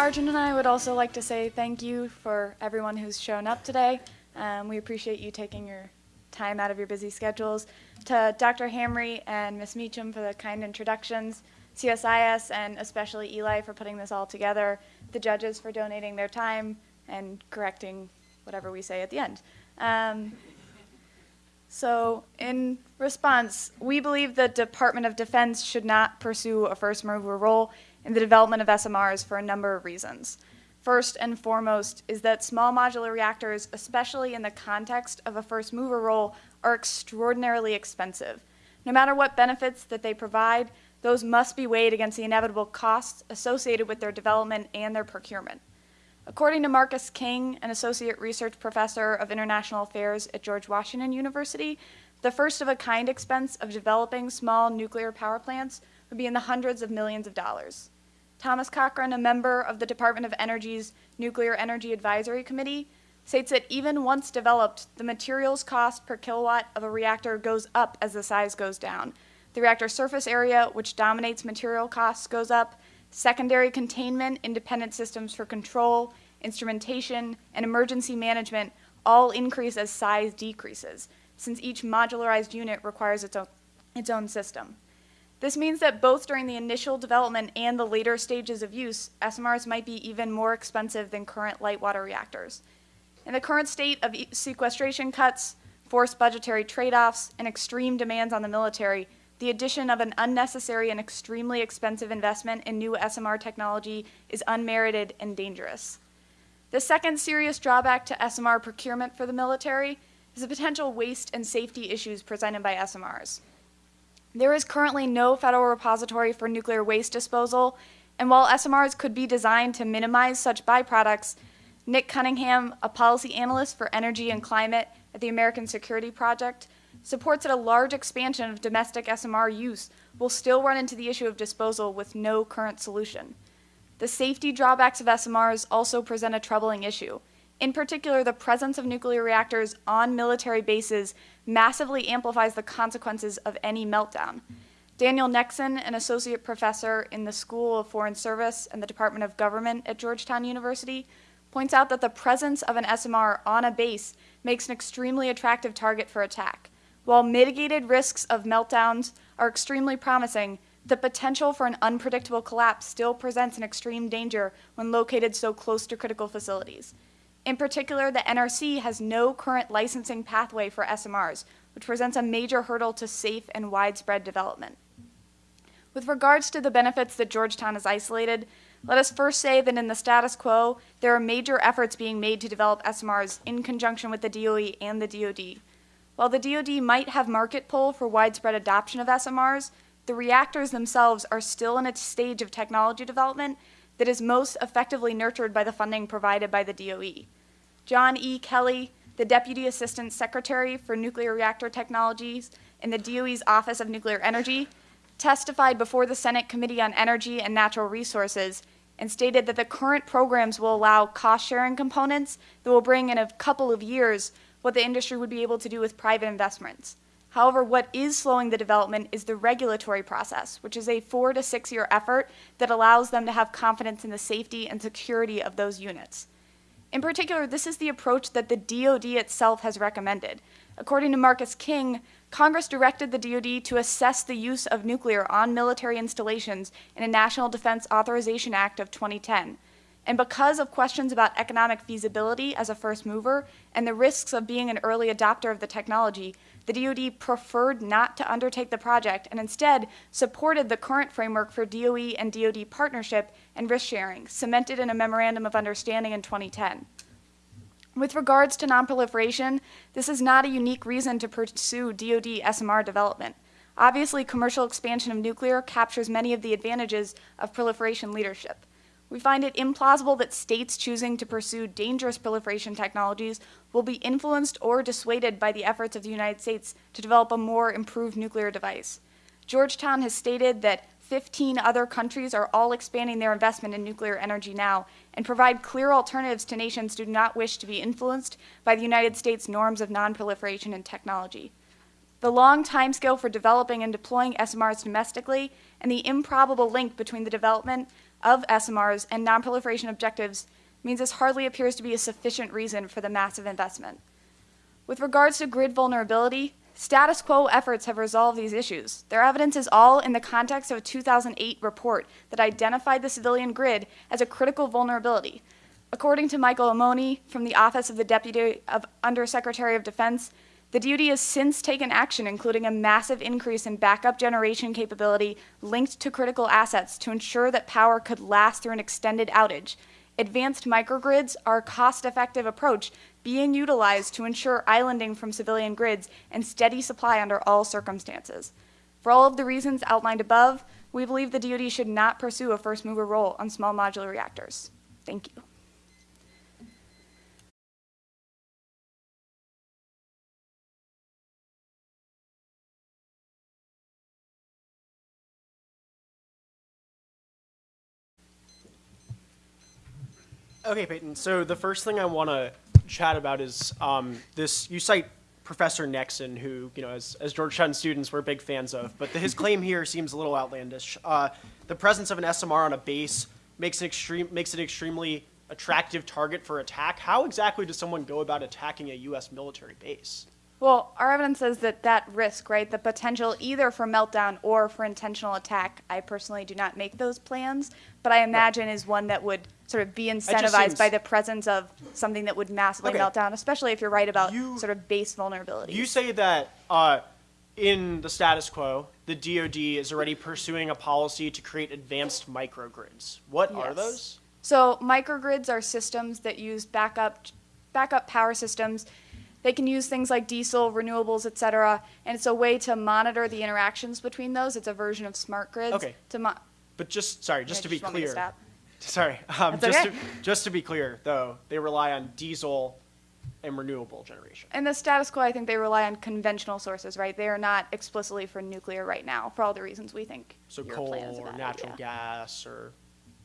Arjun and I would also like to say thank you for everyone who's shown up today. Um, we appreciate you taking your time out of your busy schedules. To Dr. Hamre and Ms. Meacham for the kind introductions, CSIS and especially Eli for putting this all together, the judges for donating their time and correcting whatever we say at the end. Um, so in response, we believe the Department of Defense should not pursue a first mover role in the development of SMRs for a number of reasons. First and foremost is that small modular reactors, especially in the context of a first mover role, are extraordinarily expensive. No matter what benefits that they provide, those must be weighed against the inevitable costs associated with their development and their procurement. According to Marcus King, an associate research professor of international affairs at George Washington University, the first of a kind expense of developing small nuclear power plants would be in the hundreds of millions of dollars. Thomas Cochran, a member of the Department of Energy's Nuclear Energy Advisory Committee, states that even once developed, the materials cost per kilowatt of a reactor goes up as the size goes down. The reactor surface area, which dominates material costs, goes up, secondary containment, independent systems for control, instrumentation, and emergency management all increase as size decreases, since each modularized unit requires its own, its own system. This means that both during the initial development and the later stages of use, SMRs might be even more expensive than current light water reactors. In the current state of sequestration cuts, forced budgetary trade-offs, and extreme demands on the military, the addition of an unnecessary and extremely expensive investment in new SMR technology is unmerited and dangerous. The second serious drawback to SMR procurement for the military is the potential waste and safety issues presented by SMRs. There is currently no federal repository for nuclear waste disposal, and while SMRs could be designed to minimize such byproducts, Nick Cunningham, a policy analyst for energy and climate at the American Security Project, supports that a large expansion of domestic SMR use will still run into the issue of disposal with no current solution. The safety drawbacks of SMRs also present a troubling issue. In particular, the presence of nuclear reactors on military bases massively amplifies the consequences of any meltdown. Daniel Nexon, an associate professor in the School of Foreign Service and the Department of Government at Georgetown University, points out that the presence of an SMR on a base makes an extremely attractive target for attack. While mitigated risks of meltdowns are extremely promising, the potential for an unpredictable collapse still presents an extreme danger when located so close to critical facilities. In particular, the NRC has no current licensing pathway for SMRs, which presents a major hurdle to safe and widespread development. With regards to the benefits that Georgetown has isolated, let us first say that in the status quo, there are major efforts being made to develop SMRs in conjunction with the DOE and the DoD. While the DoD might have market pull for widespread adoption of SMRs, the reactors themselves are still in a stage of technology development that is most effectively nurtured by the funding provided by the DOE. John E. Kelly, the Deputy Assistant Secretary for Nuclear Reactor Technologies in the DOE's Office of Nuclear Energy, testified before the Senate Committee on Energy and Natural Resources and stated that the current programs will allow cost-sharing components that will bring in a couple of years what the industry would be able to do with private investments. However, what is slowing the development is the regulatory process, which is a four to six year effort that allows them to have confidence in the safety and security of those units. In particular, this is the approach that the DoD itself has recommended. According to Marcus King, Congress directed the DoD to assess the use of nuclear on military installations in a National Defense Authorization Act of 2010. And because of questions about economic feasibility as a first mover and the risks of being an early adopter of the technology, the DoD preferred not to undertake the project and instead supported the current framework for DOE and DoD partnership and risk sharing, cemented in a memorandum of understanding in 2010. With regards to nonproliferation, this is not a unique reason to pursue DoD SMR development. Obviously, commercial expansion of nuclear captures many of the advantages of proliferation leadership. We find it implausible that states choosing to pursue dangerous proliferation technologies will be influenced or dissuaded by the efforts of the United States to develop a more improved nuclear device. Georgetown has stated that 15 other countries are all expanding their investment in nuclear energy now and provide clear alternatives to nations who do not wish to be influenced by the United States norms of nonproliferation and technology. the long timescale for developing and deploying SMRs domestically, and the improbable link between the development of SMRs and nonproliferation objectives means this hardly appears to be a sufficient reason for the massive investment. With regards to grid vulnerability, status quo efforts have resolved these issues. Their evidence is all in the context of a 2008 report that identified the civilian grid as a critical vulnerability. According to Michael Aimone from the Office of the Deputy of Undersecretary of Defense, the DoD has since taken action, including a massive increase in backup generation capability linked to critical assets to ensure that power could last through an extended outage. Advanced microgrids are a cost-effective approach being utilized to ensure islanding from civilian grids and steady supply under all circumstances. For all of the reasons outlined above, we believe the DoD should not pursue a first mover role on small modular reactors. Thank you. Okay, Peyton. So the first thing I want to chat about is um, this. You cite Professor Nexon, who you know, as, as Georgetown students, we're big fans of. But the, his claim here seems a little outlandish. Uh, the presence of an SMR on a base makes an extreme makes an extremely attractive target for attack. How exactly does someone go about attacking a U.S. military base? Well, our evidence says that that risk, right, the potential either for meltdown or for intentional attack, I personally do not make those plans, but I imagine is one that would sort of be incentivized seems- by the presence of something that would massively Okay. melt down, especially if you're right about You- sort of base vulnerability. You say that uh, in the status quo, the DoD is already pursuing a policy to create advanced microgrids. What are Yes. those? So microgrids are systems that use backup backup power systems. They can use things like diesel, renewables, et cetera, and it's a way to monitor the interactions between those. It's a version of smart grids. Okay. To mo- But just sorry, just Yeah, to be clear. stop? Sorry, um, just okay. to, just to be clear though, they rely on diesel and renewable generation. In the status quo, I think they rely on conventional sources, right? They are not explicitly for nuclear right now, for all the reasons we think. So coal or natural idea. gas or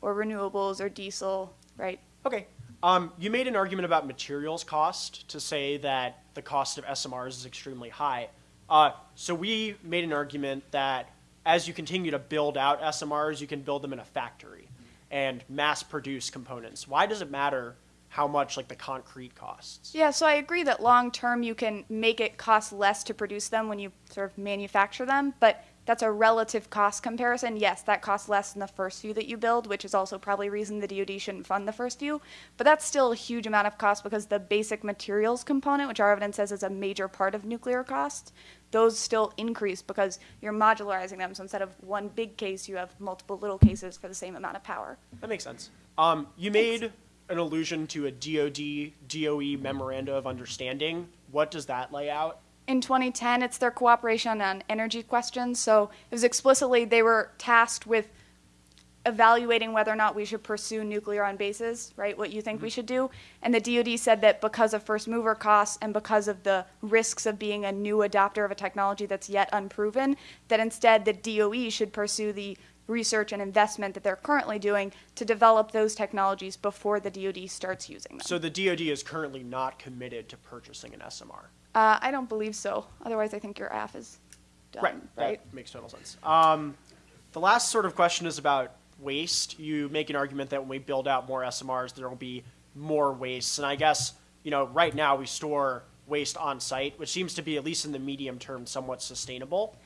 Or renewables or diesel, right? okay. Um, you made an argument about materials cost to say that the cost of SMRs is extremely high. Uh, so we made an argument that as you continue to build out SMRs, you can build them in a factory and mass produce components. Why does it matter how much like the concrete costs? Yeah, so I agree that long term you can make it cost less to produce them when you sort of manufacture them, but that's a relative cost comparison. Yes, that costs less than the first few that you build, which is also probably a reason the DoD shouldn't fund the first few. But that's still a huge amount of cost because the basic materials component, which our evidence says is a major part of nuclear costs, those still increase because you're modularizing them. So instead of one big case, you have multiple little cases for the same amount of power. That makes sense. Um, you made an allusion to a DoD DOE memoranda of understanding. What does that lay out? In 2010, it's their cooperation on energy questions. So it was explicitly they were tasked with evaluating whether or not we should pursue nuclear on bases, right? What you think we mm-hmm. should do. And the DoD said that because of first mover costs and because of the risks of being a new adopter of a technology that's yet unproven, that instead the DOE should pursue the research and investment that they're currently doing to develop those technologies before the DoD starts using them. So the DoD is currently not committed to purchasing an SMR. Uh, I don't believe so. Otherwise, I think your AF is done, right? That makes total sense. Um, the last sort of question is about waste. You make an argument that when we build out more SMRs, there will be more waste. And I guess, you know, right now we store waste on site, which seems to be, at least in the medium term, somewhat sustainable.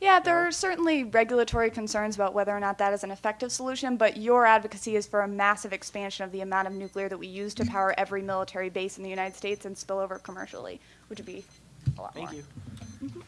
Yeah, there are certainly regulatory concerns about whether or not that is an effective solution, but your advocacy is for a massive expansion of the amount of nuclear that we use to power every military base in the United States and spill over commercially, which would be a lot Thank more. you. Mm-hmm.